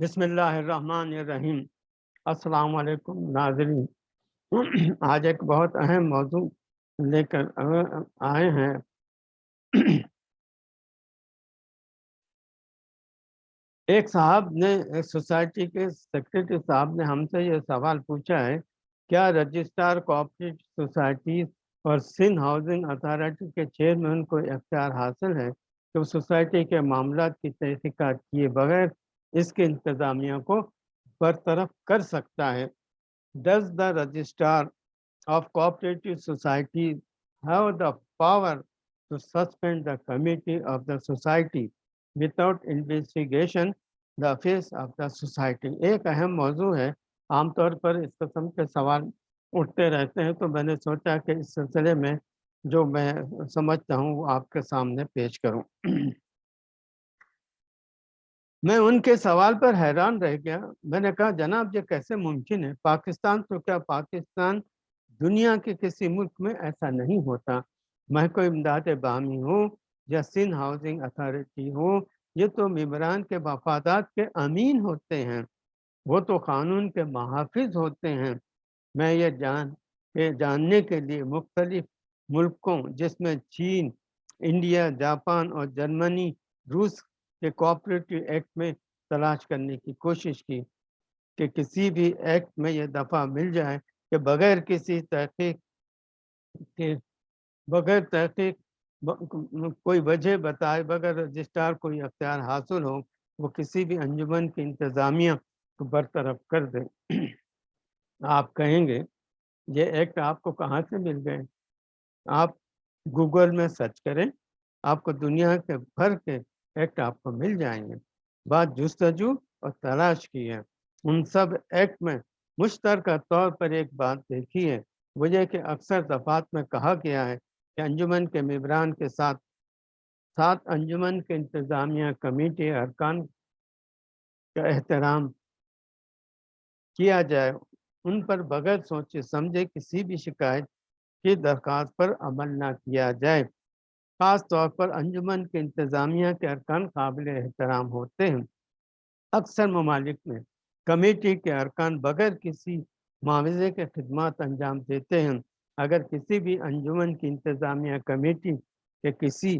بسم اللہ الرحمن الرحیم۔ السلام علیکم ناظرین۔ آج ایک بہت اہم موضوع لے کر آئے ہیں۔ ایک صاحب نے ایک سوسائٹی کے سیکرٹری صاحب نے ہم سے یہ سوال پوچھا ہے، کیا رجسٹر کوآپریٹو سوسائٹیز اور سندھ ہاؤسنگ اتھارٹی کے چیئرمین کو اختیار حاصل ہے؟ کہ وہ سوسائٹی کے معاملات کی تحقیقات کیے بغیر اس کے انتظامیہ کو برطرف کر سکتا ہے۔ Does the registrar of cooperative society have the power to suspend the committee of the society without investigation the face of the society ایک اہم موضوع ہے۔ عام طور پر اس قسم کے سوال اٹھتے رہتے ہیں تو میں نے سوچا کہ اس سلسلے میں جو میں سمجھتا ہوں وہ آپ کے سامنے پیش کروں۔ میں ان کے سوال پر حیران رہ گیا۔ میں نے کہا، جناب، یہ کیسے ممکن ہے؟ پاکستان تو کیا پاکستان دنیا کے کسی ملک میں ایسا نہیں ہوتا؟ میں کوئی امداد بامی ہوں یا سندھ ہاؤسنگ اتھارٹی ہو یہ تو ممبران کے مفادات کے امین ہوتے ہیں۔ وہ تو قانون کے محافظ ہوتے ہیں۔ میں یہ جان کہ جاننے کے لیے مختلف ملکوں، جس میں چین، انڈیا، جاپان اور جرمنی، روس کہ کوآپریٹو ایکٹ میں تلاش کرنے کی کوشش کی کہ کسی بھی ایکٹ میں یہ دفعہ مل جائے کہ بغیر کسی تحقیق کے، بغیر تحقیق کوئی وجہ بتائے، بغیر رجسٹار کوئی اختیار حاصل ہو، وہ کسی بھی انجمن کی انتظامیہ کو برطرف کر دے۔ آپ کہیں گے، یہ ایکٹ آپ کو کہاں سے مل گئے؟ آپ گوگل میں سرچ کریں، آپ کو دنیا کے بھر کے ایکٹ آپ کو مل جائیں گے۔ بات جستجو اور تلاش کی ہے۔ ان سب ایکٹ میں مشترکہ طور پر ایک بات دیکھی ہے۔ وجہ کہ اکثر دفات میں کہا گیا ہے کہ انجمن کے ممبران کے ساتھ ساتھ انجمن کے انتظامیہ کمیٹی ارکان کا احترام کیا جائے، ان پر بغیر سوچے سمجھے کسی بھی شکایت کی درخواست پر عمل نہ کیا جائے۔ خاص طور پر انجمن کے انتظامیہ کے ارکان قابل احترام ہوتے ہیں۔ اکثر ممالک میں کمیٹی کے ارکان بغیر کسی معاوضے کے خدمات انجام دیتے ہیں۔ اگر کسی بھی انجمن کی انتظامیہ کمیٹی کے کسی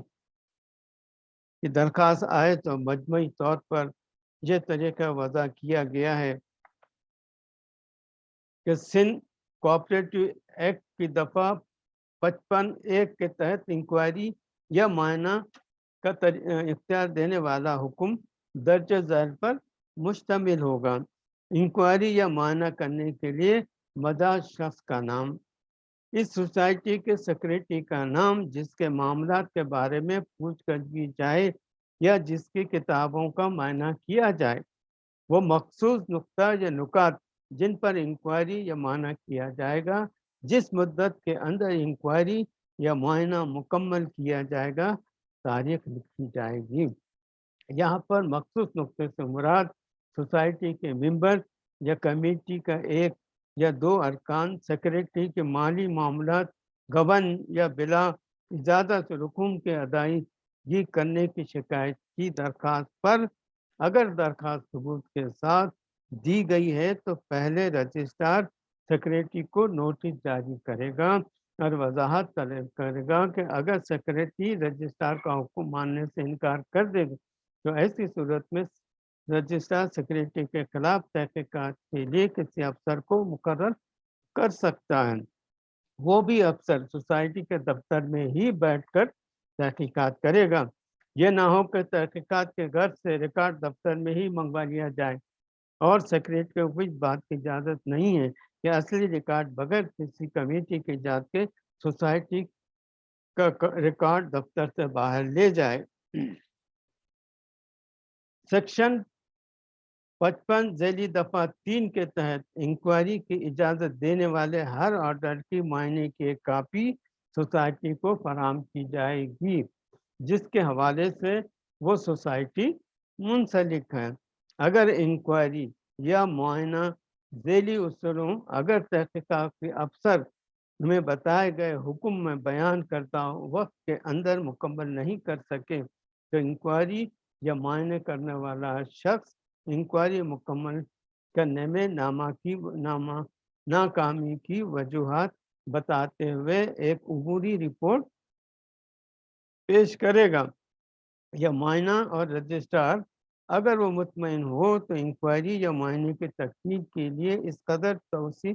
کی درخواست آئے تو مجموعی طور پر یہ طریقہ وضع کیا گیا ہے کہ سندھ کوآپریٹو ایکٹ کی دفعہ پچپن ایک کے تحت انکوائری یا معائنہ کا اختیار دینے والا حکم درج ذیل پر مشتمل ہوگا۔ انکوائری یا معائنہ کرنے کے لیے مداح شخص کا نام۔ اس سوسائٹی کے سیکرٹری کا نام، جس کے معاملات کے بارے میں پوچھ گچھ کی جائے یا جس کی کتابوں کا معائنہ کیا جائے۔ وہ مخصوص نقطہ یا نکات جن پر انکوائری یا معنی کیا جائے گا، جس مدت کے اندر انکوائری یا معائنہ مکمل کیا جائے گا، تاریخ لکھی جائے گی۔ یہاں پر مخصوص نقطے سے مراد سوسائٹی کے ممبر یا کمیٹی کا ایک یا دو ارکان، سیکرٹری کے مالی معاملات گبن یا بلا اجازت رکوم کے ادائیگی کرنے کی شکایت کی درخواست پر۔ اگر درخواست ثبوت کے ساتھ دی گئی ہے تو پہلے رجسٹرار سیکرٹری کو نوٹس جاری کرے گا۔ اور وضاحت طلب کرے گا کہ اگر سیکرٹری رجسٹرار کا حکم ماننے سے انکار کر دے گا، تو ایسی صورت میں رجسٹرار سیکرٹری کے خلاف تحقیقات کے لیے کسی افسر کو مقرر کر سکتا ہے۔ وہ بھی افسر سوسائٹی کے دفتر میں ہی بیٹھ کر تحقیقات کرے گا۔ یہ نہ ہو کہ تحقیقات کے گھر سے ریکارڈ دفتر میں ہی منگوا لیا جائے۔ اور سیکرٹری کو کچھ بات کی اجازت نہیں ہے کہ اصلی ریکارڈ بغیر کسی کمیٹی کی جات کے سوسائٹی کا ریکارڈ دفتر سے باہر لے جائے۔ سیکشن پچپن ذیلی دفعہ تین کے تحت انکوائری کی اجازت دینے والے ہر آرڈر کی معنی کی ایک کاپی سوسائٹی کو فراہم کی جائے گی، جس کے حوالے سے وہ سوسائٹی منسلک ہے اگر انکوائری یا معائنہ ذیلی اصولوں، اگر تحقیقاتی افسر میں بتائے گئے حکم میں بیان کرتا وقت کے اندر مکمل نہیں کر سکے، تو انکوائری یا معائنے کرنے والا شخص انکوائری مکمل کرنے میں نامہ کی، نامہ ناکامی کی وجوہات بتاتے ہوئے ایک عبوری رپورٹ پیش کرے گا یا معائنہ اور رجسٹرار اگر وہ مطمئن ہو تو انکوائری یا معائنے کی تکمیل کے لیے اس قدر توسیع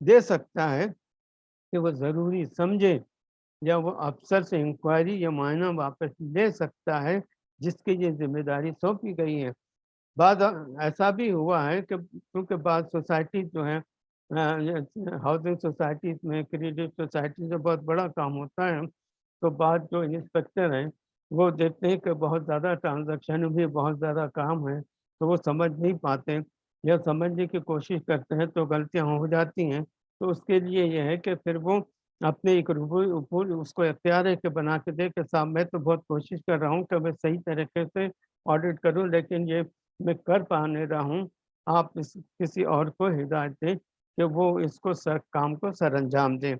دے سکتا ہے کہ وہ ضروری سمجھے یا وہ افسر سے انکوائری یا معائنہ واپس لے سکتا ہے، جس کی یہ ذمہ داری سونپی گئی ہے۔ بعض ایسا بھی ہوا ہے کہ کیونکہ بعض سوسائٹی جو ہیں، ہاؤسنگ سوسائٹیز میں، کریڈٹ سوسائٹی سے بہت بڑا کام ہوتا ہے، تو بعض جو انسپیکٹر ہیں وہ دیکھتے ہیں کہ بہت زیادہ ٹرانزیکشن بھی بہت زیادہ کام ہے تو وہ سمجھ نہیں پاتے یا سمجھنے کی کوشش کرتے ہیں تو غلطیاں ہو جاتی ہیں۔ تو اس کے لیے یہ ہے کہ پھر وہ اپنے ایک روپول اس کو اختیار ہے کہ بنا کے دے کہ صاحب میں تو بہت کوشش کر رہا ہوں کہ میں صحیح طریقے سے آڈٹ کروں، لیکن یہ میں کر پا نہیں رہا ہوں۔ آپ اس، کسی اور کو ہدایت دیں کہ وہ اس کو سر، کام کو سر انجام دیں۔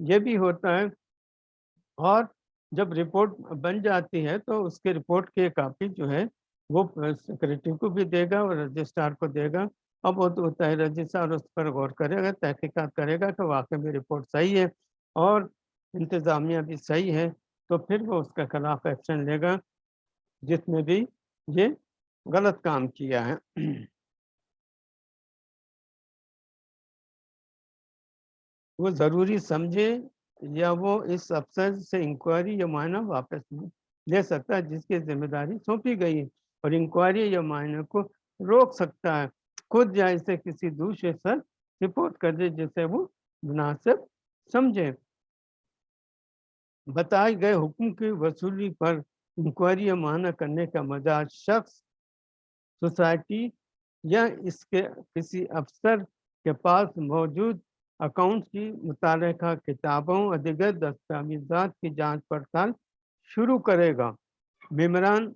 یہ بھی ہوتا ہے اور جب رپورٹ بن جاتی ہے تو اس کے رپورٹ کی کاپی جو ہے وہ سیکرٹری کو بھی دے گا اور رجسٹرار کو دے گا۔ اب وہ تو ہوتا ہے رجسٹرار اس پر غور کرے گا تحقیقات کرے گا کہ واقعی میں رپورٹ صحیح ہے اور انتظامیہ بھی صحیح ہے، تو پھر وہ اس کے خلاف ایکشن لے گا جس میں بھی یہ غلط کام کیا ہے۔ وہ ضروری سمجھے یا وہ اس افسر سے انکوائری یا معائنہ واپس لے سکتا ہے جس کی ذمہ داری سونپی گئی ہے اور انکوائری یا معائنہ کو روک سکتا ہے۔ خود یا اسے کسی دوسرے سر رپورٹ کر دے جسے وہ مناسب سمجھے۔ بتائے گئے حکم کی وصولی پر انکوائری یا معنی کرنے کا مزاج شخص، سوسائٹی یا اس کے کسی افسر کے پاس موجود اکاؤنٹ کی متعلقہ کتابوں اور دیگر دستاویزات کی جانچ پڑتال شروع کرے گا۔ ممبران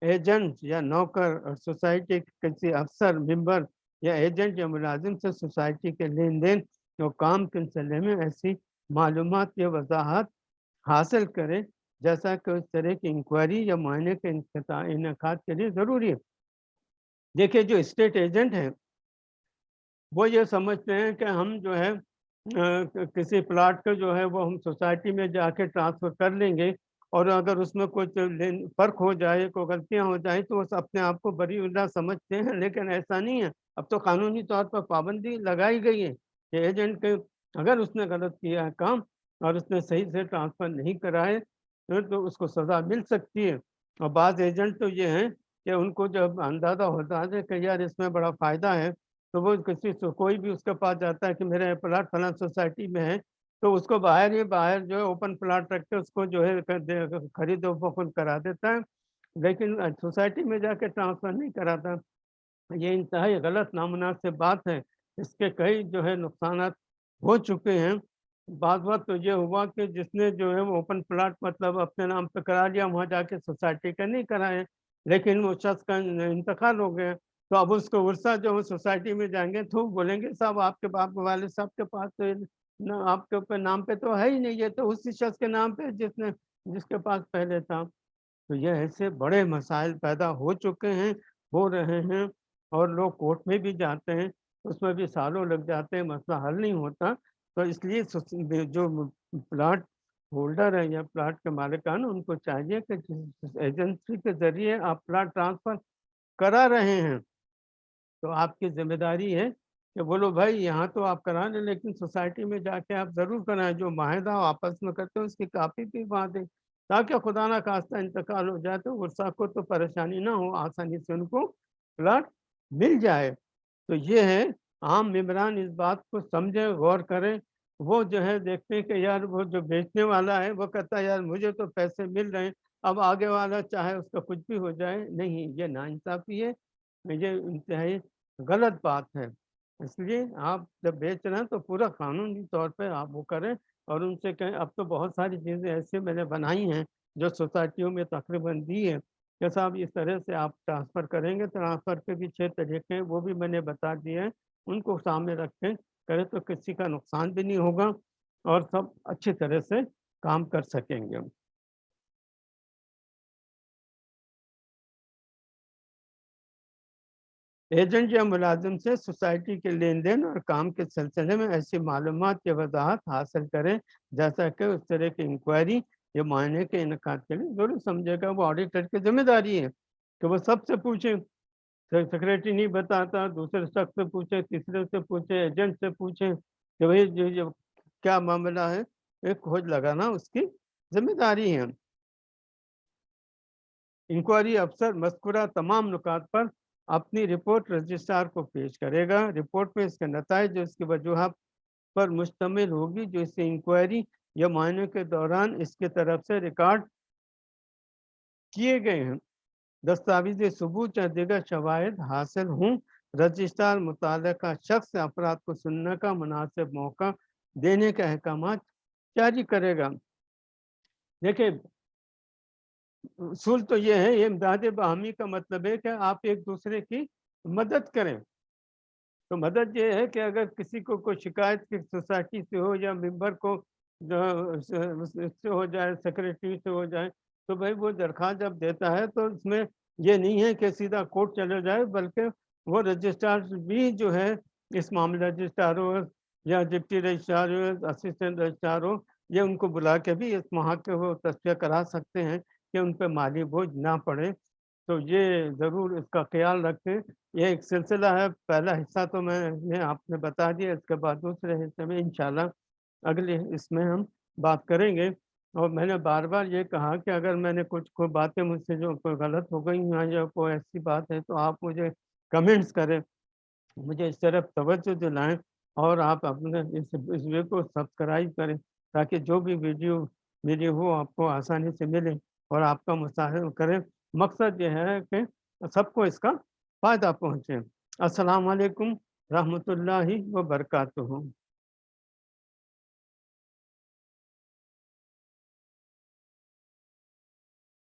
ایجنٹ یا نوکر اور سوسائٹی کے کسی افسر، ممبر یا ایجنٹ یا ملازم سے سوسائٹی کے لین دین اور کام کے سلسلے میں ایسی معلومات یا وضاحت حاصل کرے، جیسا کہ اس طرح کی انکوائری یا معائنے کے انعقاد کے لیے ضروری ہے۔ دیکھیے، جو اسٹیٹ ایجنٹ ہیں وہ یہ سمجھتے ہیں کہ ہم جو ہے کسی پلاٹ کا جو ہے، وہ ہم سوسائٹی میں جا کے ٹرانسفر کر لیں گے اور اگر اس میں کچھ فرق ہو جائے، کوئی غلطیاں ہو جائیں تو وہ اپنے آپ کو بری اللہ سمجھتے ہیں، لیکن ایسا نہیں ہے۔ اب تو قانونی طور پر پابندی لگائی گئی ہے کہ ایجنٹ کے اگر اس نے غلط کیا ہے کام اور اس نے صحیح سے ٹرانسفر نہیں کرائے تو اس کو سزا مل سکتی ہے۔ اور بعض ایجنٹ تو یہ ہیں کہ ان کو جب اندازہ ہوتا ہے کہ یار اس میں بڑا فائدہ ہے تو وہ کسی کوئی بھی اس کے پاس جاتا ہے کہ میرے پلاٹ فلاں سوسائٹی میں ہے تو اس کو باہر ہی، باہر جو ہے اوپن پلاٹ رکھ کے اس کو جو ہے خرید و فخر کرا دیتا ہے۔ لیکن سوسائٹی میں جا کے ٹرانسفر نہیں کراتا۔ یہ انتہائی غلط نامناسب بات ہے۔ اس کے کئی جو ہے نقصانات ہو چکے ہیں۔ بعض بات تو یہ ہوا کہ جس نے جو ہے وہ اوپن پلاٹ مطلب اپنے نام پہ کرا لیا، وہاں جا کے سوسائٹی کا نہیں کرائے لیکن وہ شخص کا انتقال ہو گیا۔ تو اب اس کو ورثہ جو ہے سوسائٹی میں جائیں گے تو بولیں گے صاحب آپ کے باپ والد صاحب کے پاس تو آپ کے اوپر نام پہ تو ہے ہی نہیں، یہ تو اسی شخص کے نام پہ جس نے، جس کے پاس پہلے تھا۔ تو یہ ایسے بڑے مسائل پیدا ہو چکے ہیں، ہو رہے ہیں اور لوگ کورٹ میں بھی جاتے ہیں، اس میں بھی سالوں لگ جاتے ہیں، مسئلہ حل نہیں ہوتا۔ تو اس لیے جو پلاٹ ہولڈر ہے یا پلاٹ کے مالکان، ان کو چاہیے کہ جس ایجنسی کے ذریعے آپ پلاٹ ٹرانسفر کرا رہے ہیں۔ تو آپ کی ذمہ داری ہے کہ بولو بھائی، یہاں تو آپ کرا لیں، لیکن سوسائٹی میں جا کے آپ ضرور کرائیں، جو معاہدہ آپس میں کرتے ہیں، اس کی کاپی بھی وہاں دیں تاکہ خدا نہ خواستہ انتقال ہو جائے تو ورثہ کو تو پریشانی نہ ہو، آسانی سے ان کو پلاٹ مل جائے۔ تو یہ ہے، عام ممبران اس بات کو سمجھے غور کریں۔ وہ جو ہے، دیکھتے ہیں کہ یار، وہ جو بیچنے والا ہے، وہ کہتا ہے، یار، مجھے تو پیسے مل رہے ہیں، اب آگے والا چاہے اس کا کچھ بھی ہو جائے، نہیں، یہ نا انصافی ہے۔ یہ انتہائی غلط بات ہے۔ اس لیے آپ جب بیچ رہے ہیں تو پورا قانونی طور پہ آپ وہ کریں اور ان سے کہیں۔ اب تو بہت ساری چیزیں ایسی میں نے بنائی ہیں جو سوسائٹیوں میں تقریباً دی ہے کہ صاحب اس طرح سے آپ ٹرانسفر کریں گے؟ ٹرانسفر کے بھی چھ طریقے ہیں، وہ بھی میں نے بتا دیے ہیں۔ ان کو سامنے رکھیں کرے تو کسی کا نقصان بھی نہیں ہوگا اور سب اچھی طرح سے کام کر سکیں گے۔ ایجنٹ یا ملازم سے سوسائٹی کے لین دین اور کام کے سلسلے میں ایسی معلومات کی وضاحت حاصل کریں، جیسا کہ اس طرح کی انکوائری یا معائنے کے انعقاد کے لیے۔ ضرور سمجھے گا، وہ آڈیٹر کی ذمہ داری ہے کہ وہ سب سے پوچھیں۔ سیکریٹری نہیں بتاتا، دوسرے شخص سے پوچھے تیسرے سے پوچھے ایجنٹ سے پوچھیں کہ بھائی جو جو کیا معاملہ ہے؟ ایک کھوج لگانا اس کی ذمہ داری ہے۔ انکوائری افسر، مذکورہ تمام نکات پر اپنی رپورٹ رجسٹرار کو پیش کرے گا۔ رپورٹ میں اس کے نتائج جو اس کی وجوہات پر مشتمل ہوگی، جو اس انکوائری یا معائنے کے دوران اس کی طرف سے ریکارڈ کیے گئے ہیں۔ دستاویزی ثبوت یا دیگر شواہد حاصل ہوں۔ رجسٹرار متعلقہ شخص افراد کو سننے کا مناسب موقع دینے کے احکامات جاری کرے گا۔ دیکھیں اصول تو یہ ہے یہ امداد باہمی کا مطلب ہے کہ آپ ایک دوسرے کی مدد کریں۔ تو مدد یہ ہے کہ اگر کسی کو کوئی شکایت کی سوسائٹی سے ہو یا ممبر کو سے ہو جائے سیکرٹری سے ہو جائے، تو بھائی وہ درخواست جب دیتا ہے تو اس میں یہ نہیں ہے کہ سیدھا کورٹ چلے جائے، بلکہ وہ رجسٹرار بھی جو ہے اس معاملہ رجسٹرار ہو یا ڈپٹی رجسٹرار ہو اسسٹنٹ رجسٹرار ہو، یہ ان کو بلا کے بھی اس محاقے کو تصفیہ کرا سکتے ہیں۔ کہ ان پہ مالی بوجھ نہ پڑے۔ تو یہ ضرور اس کا خیال رکھیں۔ یہ ایک سلسلہ ہے۔ پہلا حصہ تو میں نے آپ نے بتا دیا، اس کے بعد دوسرے حصے میں انشاءاللہ اگلے اس میں ہم بات کریں گے۔ اور میں نے بار بار یہ کہا کہ اگر میں نے کچھ کوئی باتیں مجھ سے جو کوئی غلط ہو گئی ہیں یا کوئی ایسی بات ہے تو آپ مجھے کمنٹس کریں۔ مجھے اس طرف توجہ دلائیں اور آپ اپنے اس ویڈیو کو سبسکرائب کریں تاکہ جو بھی ویڈیو ویڈیو ہو آپ کو آسانی سے ملے۔ اور آپ کا مشاہدہ کریں۔ مقصد یہ ہے کہ سب کو اس کا فائدہ پہنچے۔ السلام علیکم رحمۃ اللہ وبرکاتہ۔